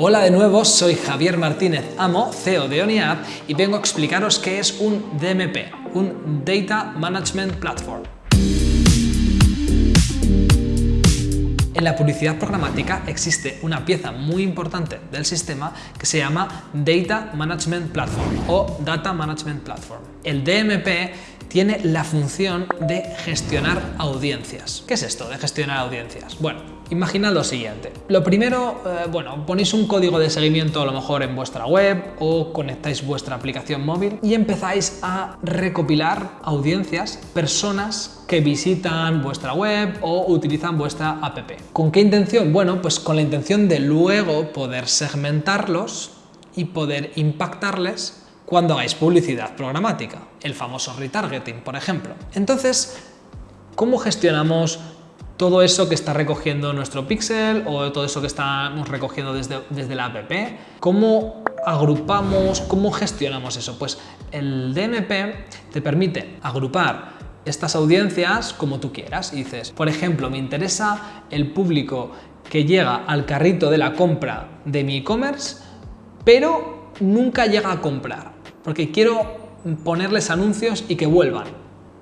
Hola de nuevo, soy Javier Martínez Amo, CEO de OniApp y vengo a explicaros qué es un DMP, un Data Management Platform. En la publicidad programática existe una pieza muy importante del sistema que se llama Data Management Platform o Data Management Platform. El DMP tiene la función de gestionar audiencias. ¿Qué es esto de gestionar audiencias? Bueno, imaginad lo siguiente. Lo primero, eh, bueno, ponéis un código de seguimiento a lo mejor en vuestra web o conectáis vuestra aplicación móvil y empezáis a recopilar audiencias, personas que visitan vuestra web o utilizan vuestra app. ¿Con qué intención? Bueno, pues con la intención de luego poder segmentarlos y poder impactarles cuando hagáis publicidad programática, el famoso retargeting, por ejemplo. Entonces, ¿cómo gestionamos todo eso que está recogiendo nuestro pixel o todo eso que estamos recogiendo desde, desde la app? ¿Cómo agrupamos, cómo gestionamos eso? Pues el DMP te permite agrupar estas audiencias como tú quieras. Y dices, por ejemplo, me interesa el público que llega al carrito de la compra de mi e-commerce, pero nunca llega a comprar porque quiero ponerles anuncios y que vuelvan.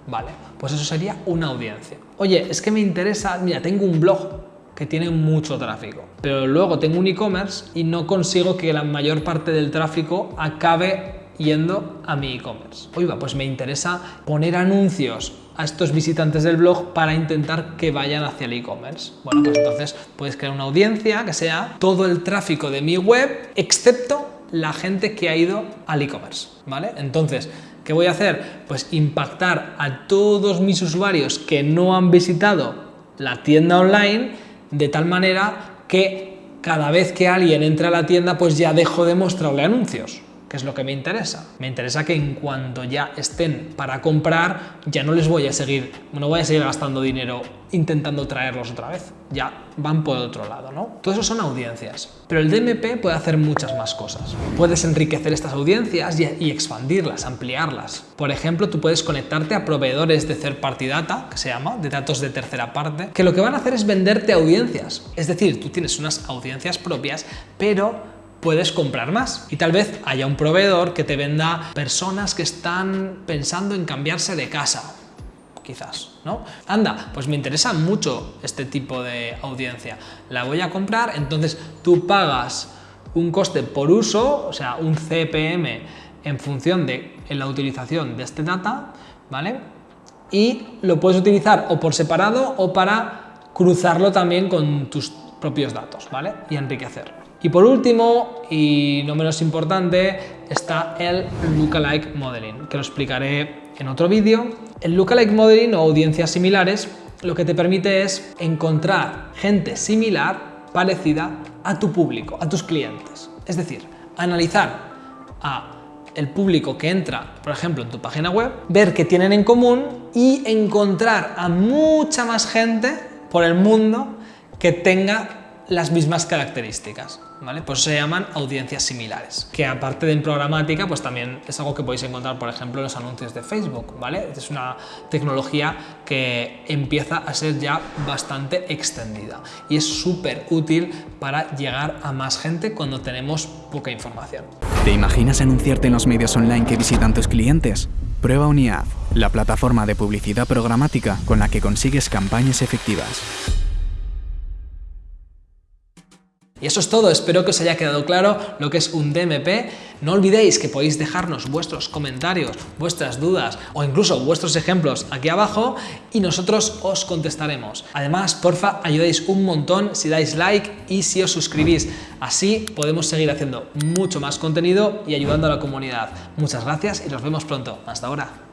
Vale, pues eso sería una audiencia. Oye, es que me interesa, mira, tengo un blog que tiene mucho tráfico, pero luego tengo un e-commerce y no consigo que la mayor parte del tráfico acabe yendo a mi e-commerce. Oiga, pues me interesa poner anuncios a estos visitantes del blog para intentar que vayan hacia el e-commerce. Bueno, pues entonces puedes crear una audiencia que sea todo el tráfico de mi web, excepto la gente que ha ido al e-commerce, ¿vale? Entonces, ¿qué voy a hacer? Pues impactar a todos mis usuarios que no han visitado la tienda online de tal manera que cada vez que alguien entra a la tienda pues ya dejo de mostrarle anuncios es lo que me interesa. Me interesa que en cuanto ya estén para comprar, ya no les voy a seguir, no voy a seguir gastando dinero intentando traerlos otra vez. Ya van por otro lado, ¿no? Todo eso son audiencias. Pero el DMP puede hacer muchas más cosas. Puedes enriquecer estas audiencias y, expandirlas, ampliarlas. Por ejemplo, tú puedes conectarte a proveedores de third party data, que se llama, de datos de tercera parte, que lo que van a hacer es venderte audiencias. Es decir, tú tienes unas audiencias propias, pero puedes comprar más y tal vez haya un proveedor que te venda personas que están pensando en cambiarse de casa quizás, ¿no? Anda, pues me interesa mucho este tipo de audiencia, la voy a comprar, entonces tú pagas un coste por uso, o sea, un CPM en función de la utilización de este data, ¿vale? Y lo puedes utilizar o por separado o para cruzarlo también con tus propios datos, ¿vale? Y enriquecer. Y por último, y no menos importante, está el Lookalike Modeling, que lo explicaré en otro vídeo. El Lookalike Modeling o audiencias similares lo que te permite es encontrar gente similar, parecida a tu público, a tus clientes. Es decir, analizar a el público que entra, por ejemplo, en tu página web, ver qué tienen en común y encontrar a mucha más gente por el mundo que tenga las mismas características, ¿vale? Pues se llaman audiencias similares, que aparte de programática, pues también es algo que podéis encontrar, por ejemplo, en los anuncios de Facebook, ¿vale? Es una tecnología que empieza a ser ya bastante extendida y es súper útil para llegar a más gente cuando tenemos poca información. ¿Te imaginas anunciarte en los medios online que visitan tus clientes? Prueba UniAd, la plataforma de publicidad programática con la que consigues campañas efectivas. Y eso es todo, espero que os haya quedado claro lo que es un DMP. No olvidéis que podéis dejarnos vuestros comentarios, vuestras dudas o incluso vuestros ejemplos aquí abajo y nosotros os contestaremos. Además, porfa, ayudáis un montón si dais like y si os suscribís. Así podemos seguir haciendo mucho más contenido y ayudando a la comunidad. Muchas gracias y nos vemos pronto. Hasta ahora.